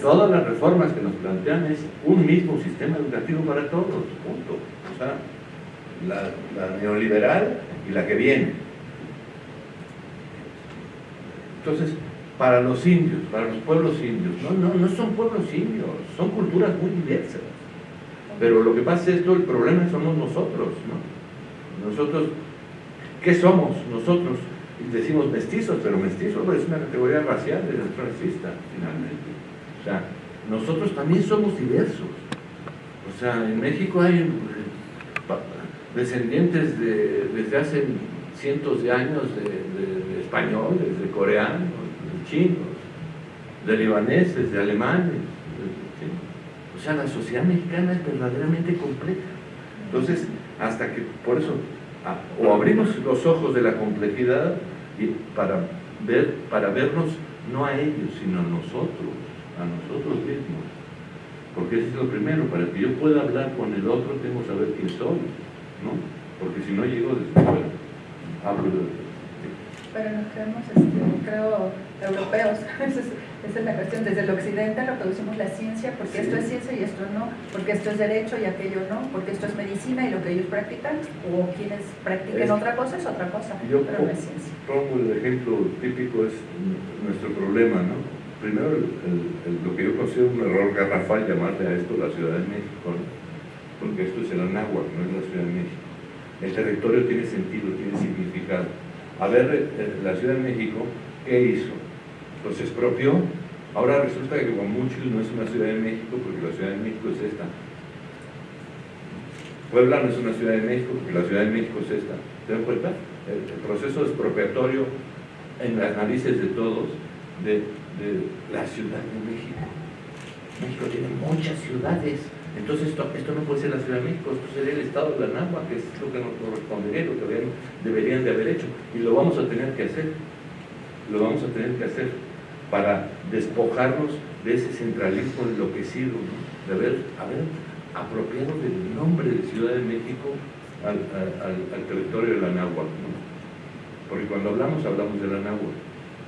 todas las reformas que nos plantean es un mismo sistema educativo para todos, punto. O sea, la, neoliberal y la que viene. Entonces, para los indios, para los pueblos indios, no, no, no son pueblos indios, son culturas muy diversas. Pero lo que pasa es que el problema somos nosotros, ¿no? Nosotros, ¿qué somos nosotros? Decimos mestizos, pero mestizos es una categoría racial, es racista, finalmente. O sea, nosotros también somos diversos. O sea, en México hay eh, descendientes de, desde hace cientos de años de, españoles, de coreanos, de chinos, de libaneses, de alemanes. O sea, la sociedad mexicana es verdaderamente compleja. Entonces, hasta que, por eso, o abrimos los ojos de la complejidad para, ver, para vernos no a ellos, sino a nosotros, a nosotros mismos. Porque eso es lo primero, para que yo pueda hablar con el otro tengo que saber quién soy, ¿no? Porque si no llego desde fuera, hablo de pero nos creemos, este, creo, europeos. Esa es, la cuestión. Desde el occidente reproducimos la ciencia porque esto es ciencia y esto no, porque esto es derecho y aquello no, porque esto es medicina y lo que ellos practican, o quienes practiquen otra cosa es otra cosa, yo pero no es ciencia. Pongo el ejemplo típico es nuestro problema, ¿no? Primero, lo que yo considero un error garrafal llamarle a esto la Ciudad de México, porque esto es el Anáhuac, no es la Ciudad de México. El territorio tiene sentido, tiene significado a ver eh, la Ciudad de México, ¿qué hizo? Los expropió. Ahora resulta que Guamuchil no es una Ciudad de México porque la Ciudad de México es esta. Puebla no es una Ciudad de México porque la Ciudad de México es esta. ¿Se dan cuenta? El, proceso expropiatorio en las narices de todos de, la Ciudad de México. México tiene muchas ciudades entonces esto, no puede ser la Ciudad de México, esto sería el Estado de la Nagua, que es lo que nos correspondería, lo que deberían de haber hecho. Y lo vamos a tener que hacer, lo vamos a tener que hacer para despojarnos de ese centralismo enloquecido, ¿no? de haber, haber apropiado del nombre de Ciudad de México al, territorio de la Náhuatl. ¿no? Porque cuando hablamos, hablamos de la Náhuatl,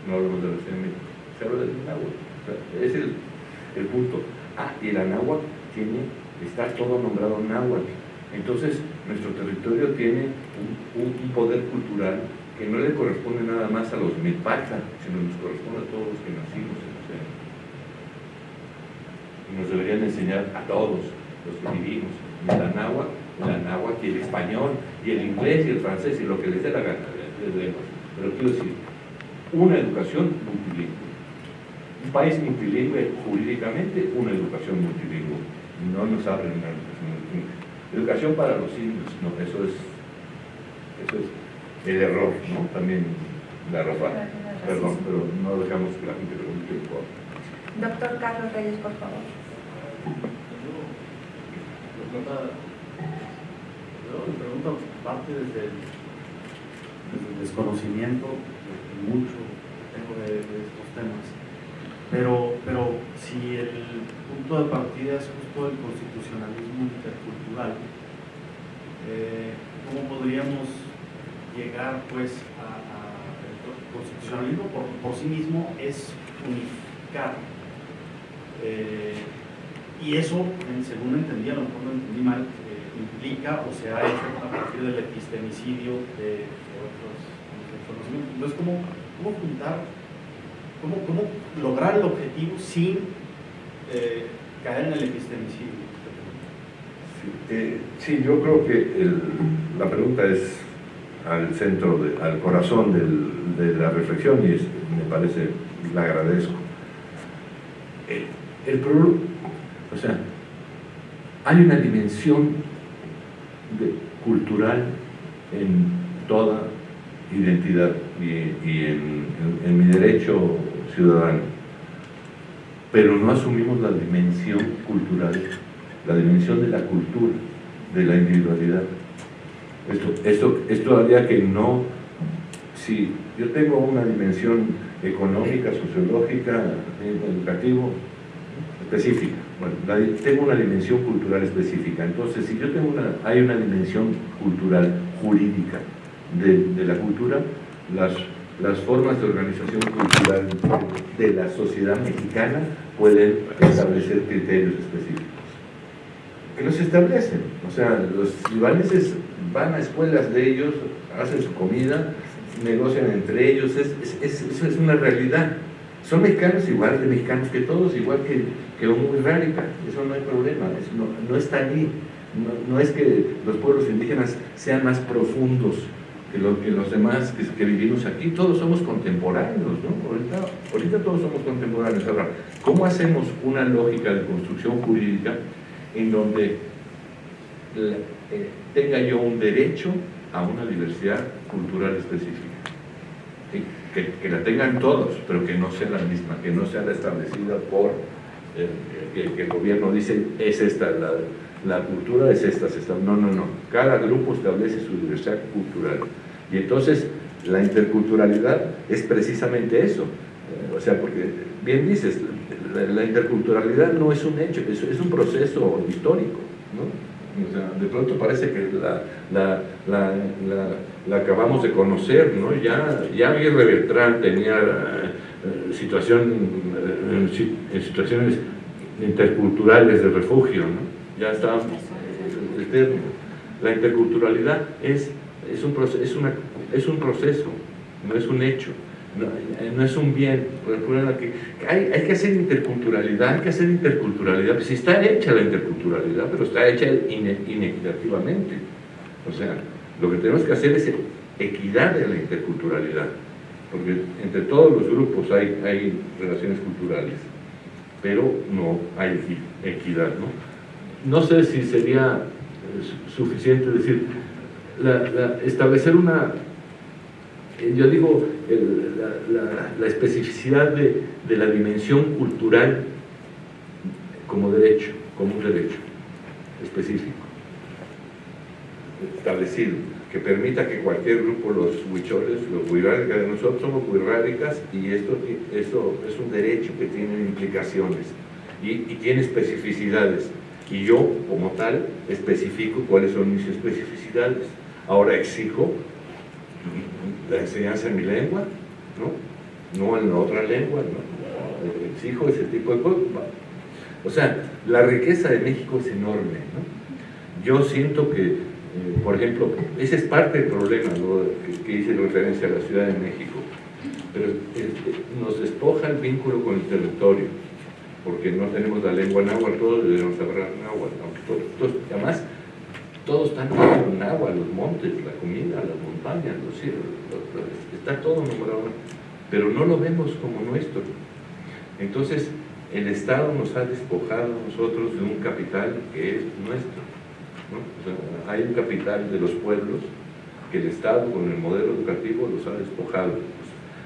no hablamos de la Ciudad de México, se habla de la Náhuatl. O sea, es el, punto. Ah, y la Náhuatl tiene, está todo nombrado náhuatl. Entonces, nuestro territorio tiene un, poder cultural que no le corresponde nada más a los milpacha, sino nos corresponde a todos los que nacimos en ciudad. Y nos deberían enseñar a todos los que vivimos, la náhuatl, la náhuatl y el español, y el inglés y el francés, y lo que les dé la gana, pero quiero decir, una educación multilingüe. Un país multilingüe jurídicamente, una educación multilingüe no nos abren una educación Educación para los indios, no, eso es, eso es el error, ¿no? También la ropa. Perdón, pero no dejamos que la gente pregunte un poco. Doctor Carlos Reyes, por favor. Yo, mi pregunta parte desde el, desconocimiento mucho tengo de estos temas pero, pero si el punto de partida es justo el constitucionalismo intercultural, eh, ¿cómo podríamos llegar pues a, el constitucionalismo por, sí mismo es unificar? Eh, y eso, según entendí, a lo mejor lo entendí mal, eh, implica o se ha hecho a partir del epistemicidio de, otros, conocimientos. Entonces, ¿cómo, cómo juntar ¿Cómo, cómo lograr el objetivo sin eh, caer en el epistemicidio? Sí, yo creo que la pregunta es al centro, al corazón de la reflexión y me parece, la agradezco. El, el problema, o sea, hay una dimensión cultural en toda identidad y, en, mi derecho ciudadano, pero no asumimos la dimensión cultural, la dimensión de la cultura, de la individualidad. Esto, esto, esto haría que no, si yo tengo una dimensión económica, sociológica, educativa, específica, bueno, tengo una dimensión cultural específica, entonces si yo tengo una, hay una dimensión cultural jurídica de, la cultura, las, las formas de organización cultural de la sociedad mexicana pueden establecer criterios específicos. Que los establecen. O sea, los libaneses van a escuelas de ellos, hacen su comida, negocian entre ellos, es, es, eso es una realidad. Son mexicanos igual de mexicanos que todos, igual que, que muy rárica, eso no hay problema, no, no, está allí. No, es que los pueblos indígenas sean más profundos que, lo, que los demás que, vivimos aquí, todos somos contemporáneos, ¿no? Ahorita, todos somos contemporáneos. Ahora, ¿cómo hacemos una lógica de construcción jurídica en donde eh, tenga yo un derecho a una diversidad cultural específica? Que, la tengan todos, pero que no sea la misma, que no sea la establecida por eh, que, que, el gobierno dice es esta la, la cultura es esta, esta, no, no, no, cada grupo establece su diversidad cultural y entonces la interculturalidad es precisamente eso, o sea, porque bien dices, la, interculturalidad no es un hecho, es, es un proceso histórico, ¿no? De pronto parece que la, la, la, la, acabamos de conocer, ¿no? Ya, ya Aguirre Bertrán tenía eh, situación, eh, situaciones interculturales de refugio, ¿no? Ya está este, La interculturalidad es, es, un es, una, es un proceso, no es un hecho. No, no, es un bien. Hay, hay, que hacer interculturalidad, hay que hacer interculturalidad. Pues está hecha la interculturalidad, pero está hecha inequitativamente. O sea, lo que tenemos que hacer es equidad de la interculturalidad. Porque entre todos los grupos hay, hay relaciones culturales, pero no hay equidad. ¿no? no sé si sería eh, suficiente decir, la, establecer una eh, yo digo, el, la, la, especificidad de, de, la dimensión cultural como derecho, como un derecho específico, establecido, que permita que cualquier grupo, los huicholes, los huiráricas, nosotros somos huiráricas y esto, esto es un derecho que tiene implicaciones y, y tiene especificidades y yo, como tal, especifico cuáles son mis especificidades. Ahora exijo la enseñanza en mi lengua, ¿no? No en otra lengua, ¿no? Exijo ese tipo de cosas. O sea, la riqueza de México es enorme, ¿no? Yo siento que, eh, por ejemplo, ese es parte del problema ¿no? que, hice referencia a la Ciudad de México, pero este, nos despoja el vínculo con el territorio, porque no tenemos la lengua náhuatl, todos debemos hablar náhuatl, aunque todos, todos, además todo está nombrado en agua, los montes, la comida, las está todo nombrado, pero no lo vemos como nuestro. Entonces, el Estado nos ha despojado nosotros de un capital que es nuestro. hay un capital de los pueblos que el Estado con el modelo educativo los ha despojado,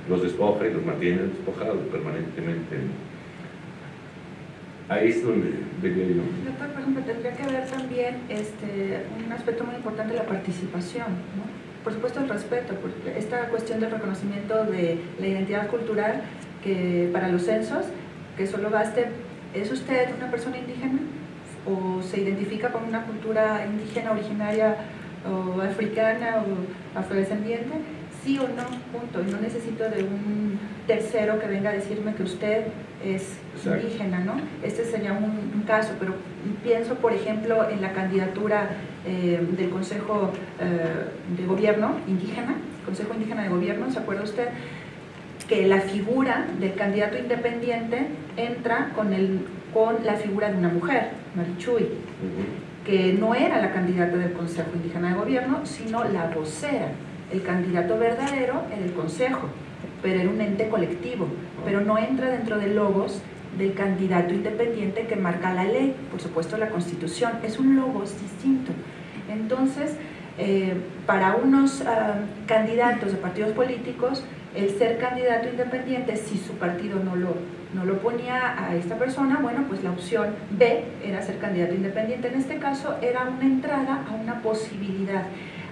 los despoja y los mantiene despojados permanentemente. Ahí es donde venía yo. Por ejemplo, tendría que ver también este, un aspecto muy importante la participación. Por supuesto el respeto, porque esta cuestión del reconocimiento de la identidad cultural que para los censos, que solo baste, ¿es usted una persona indígena? ¿O se identifica con una cultura indígena originaria o africana o afrodescendiente? Sí o no, punto. Y no necesito de un tercero que venga a decirme que usted es Exacto. indígena, ¿no? Este sería un, un, caso, pero pienso, por ejemplo, en la candidatura eh, del Consejo eh, de Gobierno indígena, Consejo Indígena de Gobierno, ¿se acuerda usted? Que la figura del candidato independiente entra con, el, con la figura de una mujer, Marichuy, uh -huh. que no era la candidata del Consejo Indígena de Gobierno, sino la vocera. El candidato verdadero en el Consejo pero era un ente colectivo, pero no entra dentro de logos del candidato independiente que marca la ley, por supuesto la constitución, es un logos distinto. Entonces, eh, para unos uh, candidatos de partidos políticos, el ser candidato independiente, si su partido no lo, no lo ponía a esta persona, bueno, pues la opción B era ser candidato independiente. En este caso era una entrada a una posibilidad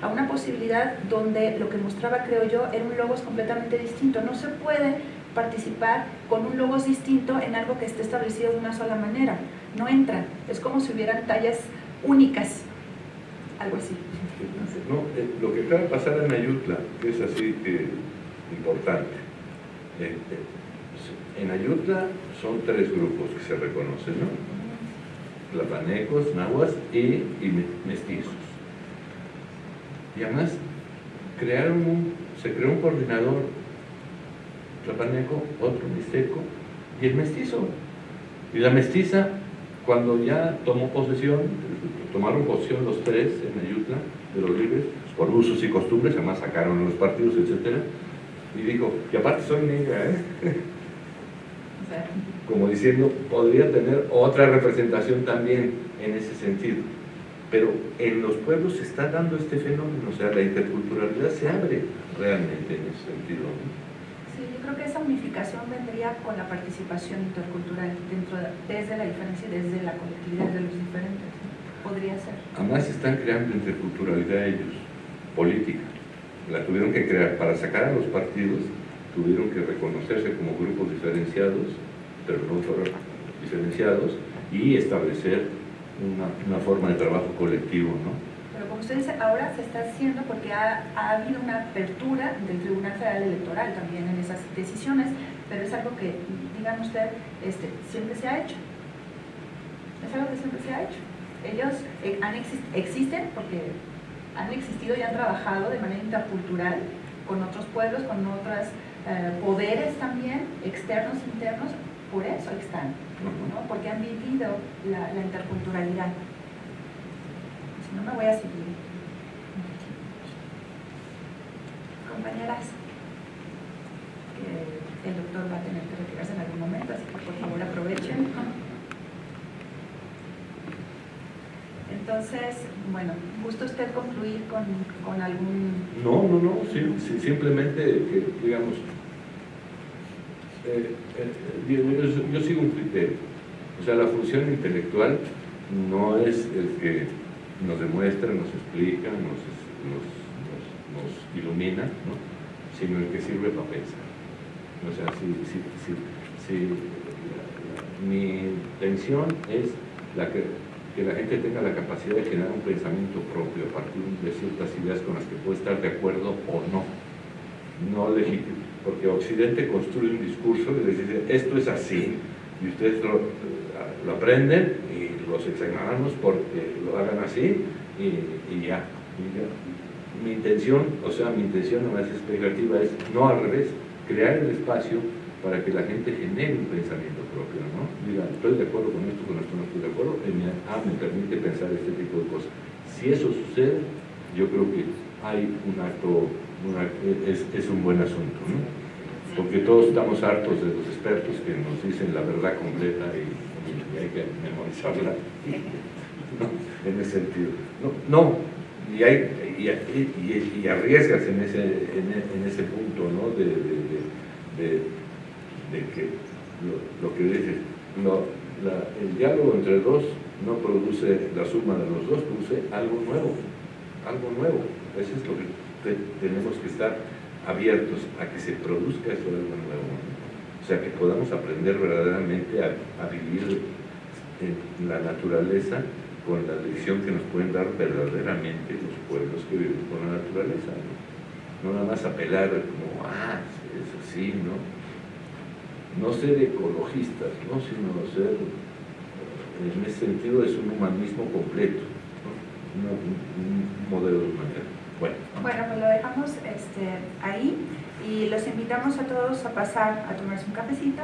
a una posibilidad donde lo que mostraba, creo yo, era un logos completamente distinto. No se puede participar con un logos distinto en algo que esté establecido de una sola manera. No entra. Es como si hubieran tallas únicas. Algo así. No, eh, lo que acaba de pasar en Ayutla es así eh, importante. Eh, En Ayutla son tres grupos que se reconocen, ¿no? Tlapanecos, nahuas y, y mestizos. Y además crearon un, se creó un coordinador tlapaneco, otro mixteco y el mestizo. Y la mestiza, cuando ya tomó posesión, tomaron posesión los tres en Ayutla, de los libres, por usos y costumbres, además sacaron los partidos, etc. Y dijo, y aparte soy negra, ¿eh? Como diciendo, podría tener otra representación también en ese sentido. Pero en los pueblos se está dando este fenómeno, o sea, la interculturalidad se abre realmente en ese sentido. Sí, yo creo que esa unificación vendría con la participación intercultural dentro desde la diferencia y desde la colectividad de los diferentes. Podría ser. Además están creando interculturalidad ellos, política. La tuvieron que crear para sacar a los partidos, tuvieron que reconocerse como grupos diferenciados, pero no diferenciados, y establecer una, forma de trabajo colectivo, ¿no? Pero como usted dice, ahora se está haciendo porque ha, ha, habido una apertura del Tribunal Federal Electoral también en esas decisiones, pero es algo que, digan usted, este, siempre se ha hecho. Es algo que siempre se ha hecho. Ellos eh, han exist existen porque han existido y han trabajado de manera intercultural con otros pueblos, con otros eh, poderes también, externos, internos, por eso están, ¿no? porque han vivido la, la interculturalidad. Si no, me voy a seguir. Compañeras, que el doctor va a tener que retirarse en algún momento, así que por favor aprovechen. Entonces, bueno, ¿gusta usted concluir con, con algún...? No, no, no, sí, sí, simplemente que, digamos, eh, eh, yo, yo, sigo un criterio. O sea, la función intelectual no es el que nos demuestra, nos explica, nos, ilumina, ¿no? sino el que sirve para pensar. O sea, si, si, si, mi intención es que que la gente tenga la capacidad de generar un pensamiento propio a partir de ciertas ideas con las que puede estar de acuerdo o no. No legítimo, porque Occidente construye un discurso y les dice, esto es así, y ustedes lo, aprenden y los examinamos porque lo hagan así y, ya, Mi intención, o sea, mi intención más expectativa es, no al revés, crear el espacio para que la gente genere un pensamiento propio, ¿no? Diga, estoy de acuerdo con esto, con esto no estoy de acuerdo, y me, ah, me permite pensar este tipo de cosas. Si eso sucede, yo creo que hay un acto, es, un buen asunto, ¿no? Porque todos estamos hartos de los expertos que nos dicen la verdad completa y, hay que memorizarla. En ese sentido. No, y, hay, y, arriesgas en ese, en, ese punto, ¿no? de, de, que lo, lo que dices, no, la, el diálogo entre dos no produce la suma de los dos, produce algo nuevo, algo nuevo. Eso es lo que te, tenemos que estar abiertos a que se produzca eso algo nuevo. O sea, que podamos aprender verdaderamente a, vivir en la naturaleza con la lección que nos pueden dar verdaderamente los pueblos que viven con la naturaleza. No, nada más apelar como, ah, eso sí, ¿no? no ser ecologistas, ¿no? sino ser, en ese sentido, es un humanismo completo, un, un, modelo de humanidad. Bueno. pues lo dejamos este, ahí y los invitamos a todos a pasar a tomarse un cafecito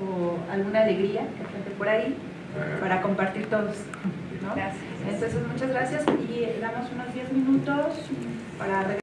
o alguna alegría que gente por ahí ah. para compartir todos. ¿no? Gracias. Entonces, muchas gracias y damos unos 10 minutos para